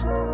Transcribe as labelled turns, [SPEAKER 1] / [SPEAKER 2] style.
[SPEAKER 1] Bye.